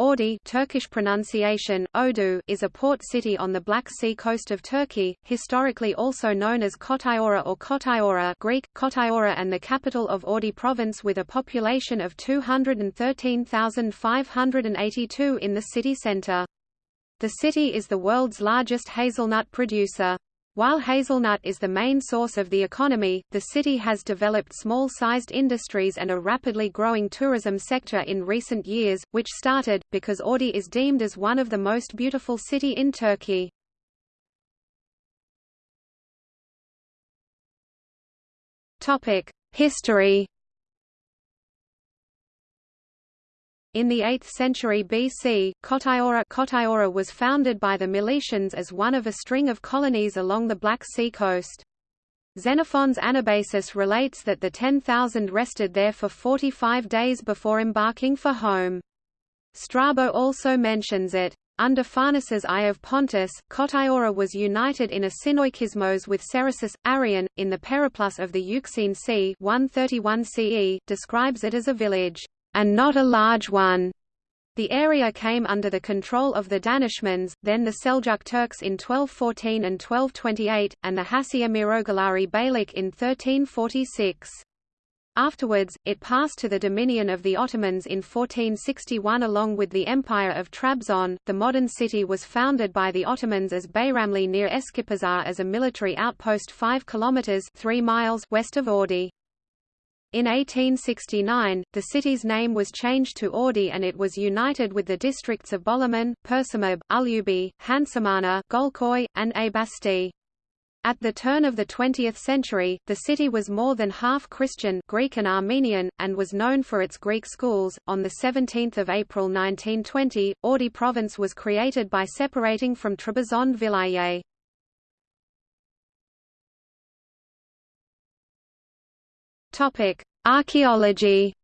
Ordu Turkish pronunciation, Odu, is a port city on the Black Sea coast of Turkey, historically also known as Kotyora or Kotyora Greek, Kotyora and the capital of Ordu province with a population of 213,582 in the city centre. The city is the world's largest hazelnut producer. While hazelnut is the main source of the economy, the city has developed small-sized industries and a rapidly growing tourism sector in recent years, which started, because Ordu is deemed as one of the most beautiful city in Turkey. History In the 8th century BC, Kotyora was founded by the Milesians as one of a string of colonies along the Black Sea coast. Xenophon's Anabasis relates that the 10,000 rested there for 45 days before embarking for home. Strabo also mentions it. Under Pharnaces I of Pontus, Kotyora was united in a synoikismos with Cerasus. Arrian, in the Periplus of the Euxine Sea 131 CE, describes it as a village and not a large one. The area came under the control of the Danishmends, then the Seljuk Turks in 1214 and 1228, and the Hacıemiroğulları Beylik in 1346. Afterwards, it passed to the dominion of the Ottomans in 1461 along with the Empire of Trabzon. The modern city was founded by the Ottomans as Bayramli near Eskipazar as a military outpost 5 kilometers 3 miles west of Ordu. In 1869, the city's name was changed to Ordu and it was united with the districts of Bolaman, Perşembe, Ulubey, Hapsamana, Golkoy, and Aybastı. At the turn of the 20th century, the city was more than half Christian Greek and Armenian, and was known for its Greek schools. On 17 April 1920, Ordu province was created by separating from Trebizond Vilayet. Topic: Archaeology.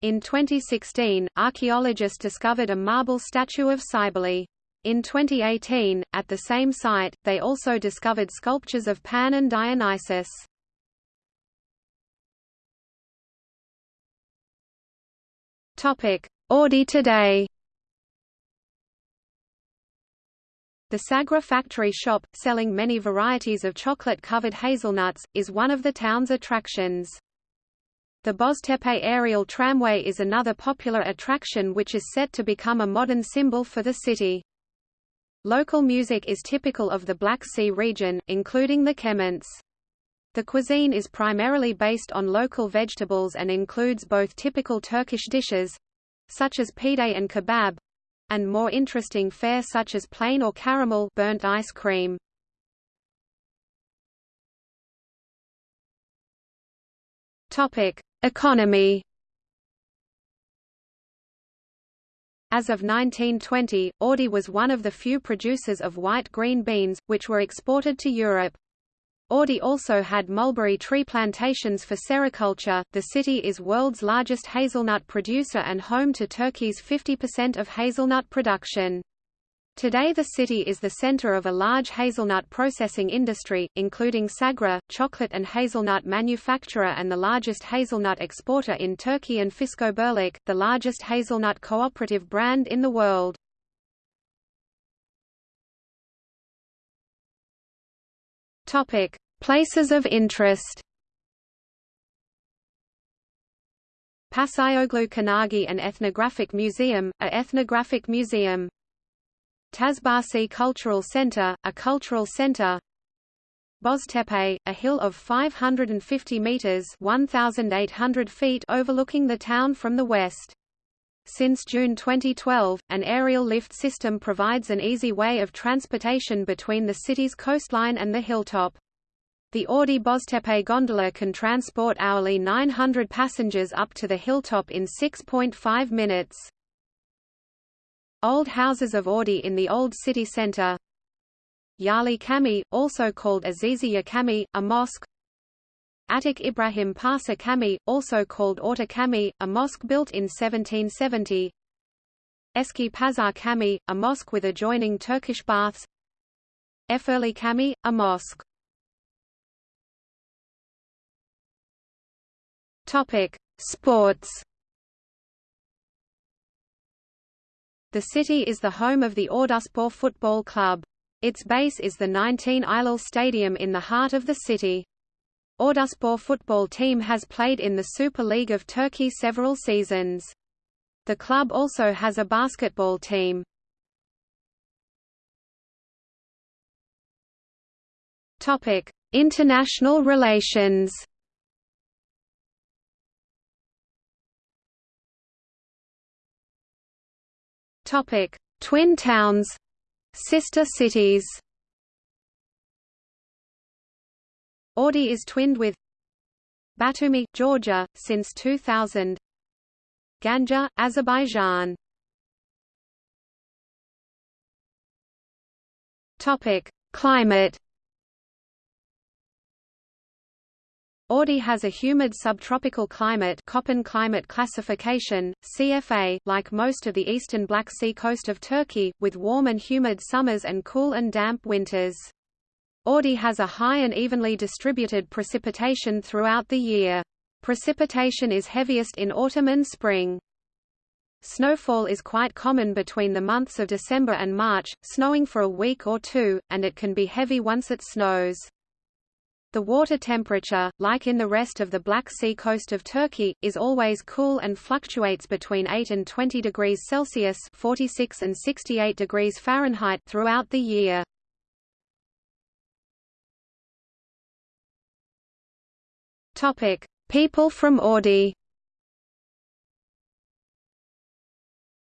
In 2016, archaeologists discovered a marble statue of Cybele. In 2018, at the same site, they also discovered sculptures of Pan and Dionysus. Topic: Ordu today. The Sagra factory shop, selling many varieties of chocolate-covered hazelnuts, is one of the town's attractions. The Boztepe aerial tramway is another popular attraction which is set to become a modern symbol for the city. Local music is typical of the Black Sea region, including the kemençe. The cuisine is primarily based on local vegetables and includes both typical Turkish dishes—such as pide and kebab, and more interesting fare such as plain or caramel burnt ice cream. Topic: Economy. As of 1920, Ordu was one of the few producers of white green beans, which were exported to Europe. Ordu also had mulberry tree plantations for sericulture. The city is world's largest hazelnut producer and home to Turkey's 50% of hazelnut production. Today the city is the center of a large hazelnut processing industry, including Sagra, chocolate and hazelnut manufacturer and the largest hazelnut exporter in Turkey and Fiskobirlik, the largest hazelnut cooperative brand in the world. Topic: Places of interest. Paşaoğlu Konağı an ethnographic museum, a ethnographic museum. Taşbaşı Cultural Center, a cultural center. Boztepe, a hill of 550 meters (1,800 feet) overlooking the town from the west. Since June 2012, an aerial lift system provides an easy way of transportation between the city's coastline and the hilltop. The Ordu Boztepe gondola can transport hourly 900 passengers up to the hilltop in 6.5 minutes. Old houses of Ordu in the old city centre Yali Camii, also called Aziziya Camii, a mosque Atik Ibrahim Pasha Camii, also called Orta Camii, a mosque built in 1770 Eski Pazar Camii, a mosque with adjoining Turkish baths Efurli Camii, a mosque Sports The city is the home of the Orduspor Football Club. Its base is the 19 Eylül Stadium in the heart of the city. Orduspor football team has played in the Super League of Turkey several seasons. The club also has a basketball team. Topic: International relations. Topic: Twin towns, sister cities. Ordu is twinned with Batumi, Georgia, since 2000. Ganja, Azerbaijan. Climate. Ordu has a humid subtropical climate Köppen climate classification, CFA, like most of the eastern Black Sea coast of Turkey, with warm and humid summers and cool and damp winters. Ordu has a high and evenly distributed precipitation throughout the year. Precipitation is heaviest in autumn and spring. Snowfall is quite common between the months of December and March, snowing for a week or two, and it can be heavy once it snows. The water temperature, like in the rest of the Black Sea coast of Turkey, is always cool and fluctuates between 8 and 20 degrees Celsius 46 and 68 degrees Fahrenheit throughout the year. Topic: People from Ordu.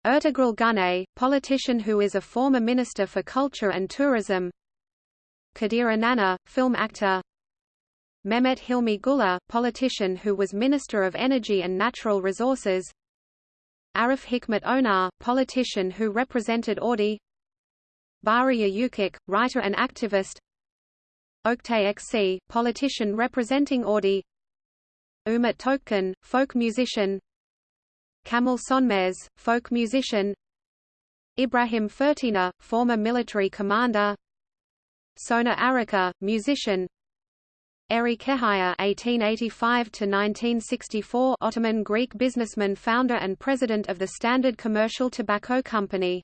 Ertugrul Günay, politician who is a former Minister for Culture and Tourism. Kadir İnanır, film actor. Mehmet Hilmi Güler, politician who was Minister of Energy and Natural Resources. Arif Hikmet Onar, politician who represented Ordu Bahriye Üçok, writer and activist. Oktay Ekşi, politician representing Ordu Umut Tökkan, folk musician. Kamal Sönmez, folk musician. Ibrahim Fırtına, former military commander. Soner Arıca, musician. Eri Kehaya (1885–1964), Ottoman Greek businessman, founder and president of the Standard Commercial Tobacco Company.